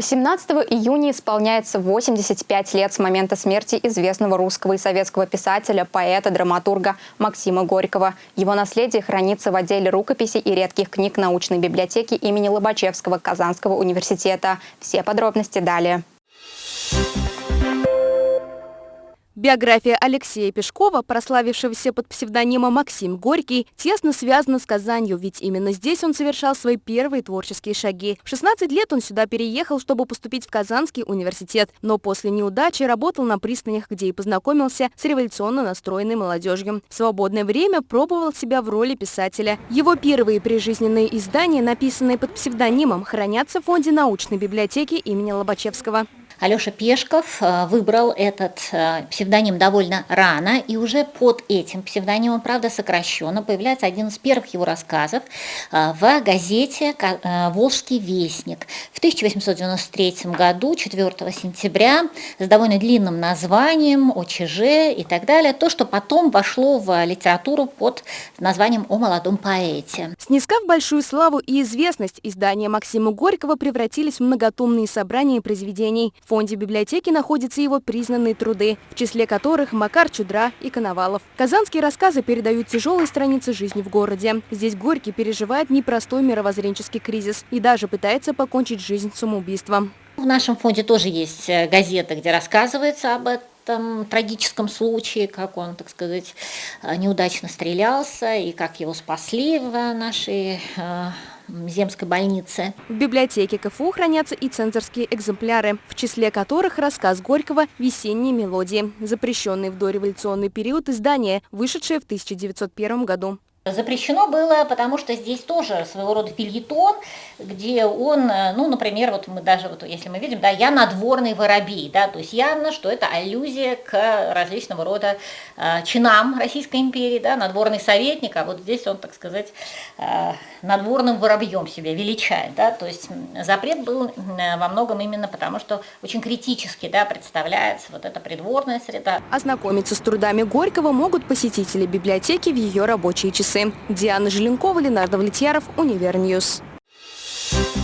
18 июня исполняется 85 лет с момента смерти известного русского и советского писателя, поэта, драматурга Максима Горького. Его наследие хранится в отделе рукописей и редких книг научной библиотеки имени Лобачевского Казанского университета. Все подробности далее. Биография Алексея Пешкова, прославившегося под псевдонимом Максим Горький, тесно связана с Казанью, ведь именно здесь он совершал свои первые творческие шаги. В 16 лет он сюда переехал, чтобы поступить в Казанский университет, но после неудачи работал на пристанях, где и познакомился с революционно настроенной молодежью. В свободное время пробовал себя в роли писателя. Его первые прижизненные издания, написанные под псевдонимом, хранятся в фонде научной библиотеки имени Лобачевского. Алеша Пешков э, выбрал этот э, псевдоним довольно рано, и уже под этим псевдонимом, правда сокращенно, появляется один из первых его рассказов э, в газете «Волжский вестник» 1893 году, 4 сентября, с довольно длинным названием «ОЧЖ» и так далее, то, что потом вошло в литературу под названием «О молодом поэте». Снискав большую славу и известность, издания Максима Горького превратились в многотомные собрания произведений – фонде библиотеки находятся его признанные труды, в числе которых Макар Чудра и Коновалов. Казанские рассказы передают тяжелые страницы жизни в городе. Здесь Горький переживает непростой мировоззренческий кризис и даже пытается покончить жизнь самоубийством. В нашем фонде тоже есть э, газета, где рассказывается об этом трагическом случае, как он, так сказать, э, неудачно стрелялся и как его спасли в нашей э, Земской больницы. В библиотеке КФУ хранятся и цензорские экземпляры, в числе которых рассказ Горького «Весенние мелодии», запрещенный в дореволюционный период издания, вышедшее в 1901 году. Запрещено было, потому что здесь тоже своего рода фильетон, где он, э, ну, например, вот мы даже, вот если мы видим, да, я надворный воробей, да, то есть явно, что это аллюзия к различного рода э, чинам Российской империи, да, надворный советник, а вот здесь он, так сказать, э, надворным воробьем себя величает, да, то есть запрет был э, во многом именно потому, что очень критически, да, представляется вот эта придворная среда. Ознакомиться с трудами Горького могут посетители библиотеки в ее рабочие часы. Диана Желенкова, Ленар Давлетьяров, UniverNews. Thank you.